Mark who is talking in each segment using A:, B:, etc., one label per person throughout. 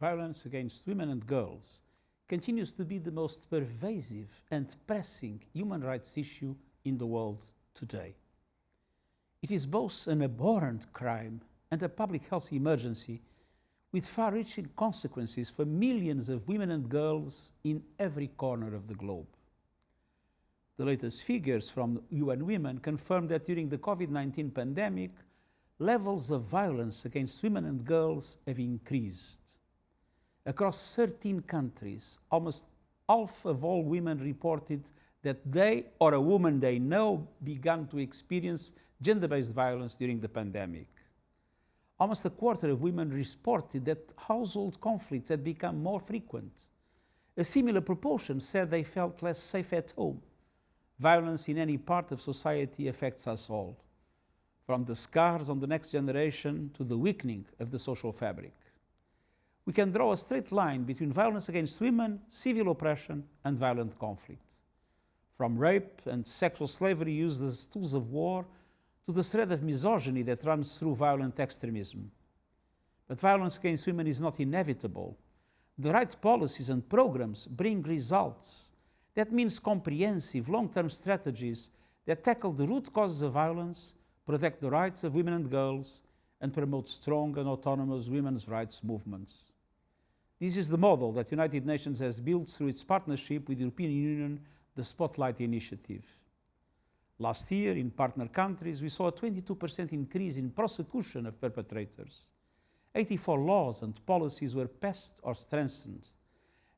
A: violence against women and girls continues to be the most pervasive and pressing human rights issue in the world today. It is both an abhorrent crime and a public health emergency with far-reaching consequences for millions of women and girls in every corner of the globe. The latest figures from UN Women confirm that during the COVID-19 pandemic, levels of violence against women and girls have increased. Across 13 countries, almost half of all women reported that they or a woman they know began to experience gender-based violence during the pandemic. Almost a quarter of women reported that household conflicts had become more frequent. A similar proportion said they felt less safe at home. Violence in any part of society affects us all, from the scars on the next generation to the weakening of the social fabric we can draw a straight line between violence against women, civil oppression, and violent conflict. From rape and sexual slavery used as tools of war to the thread of misogyny that runs through violent extremism. But violence against women is not inevitable. The right policies and programs bring results. That means comprehensive, long-term strategies that tackle the root causes of violence, protect the rights of women and girls, and promote strong and autonomous women's rights movements. This is the model that the United Nations has built through its partnership with the European Union, the Spotlight Initiative. Last year, in partner countries, we saw a 22% increase in prosecution of perpetrators. 84 laws and policies were passed or strengthened,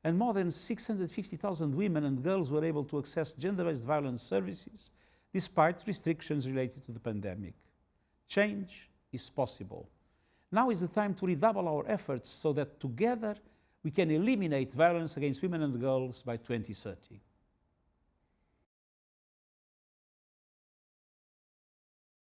A: and more than 650,000 women and girls were able to access gender-based violence services despite restrictions related to the pandemic. Change is possible. Now is the time to redouble our efforts so that together we can eliminate violence against women and girls by 2030.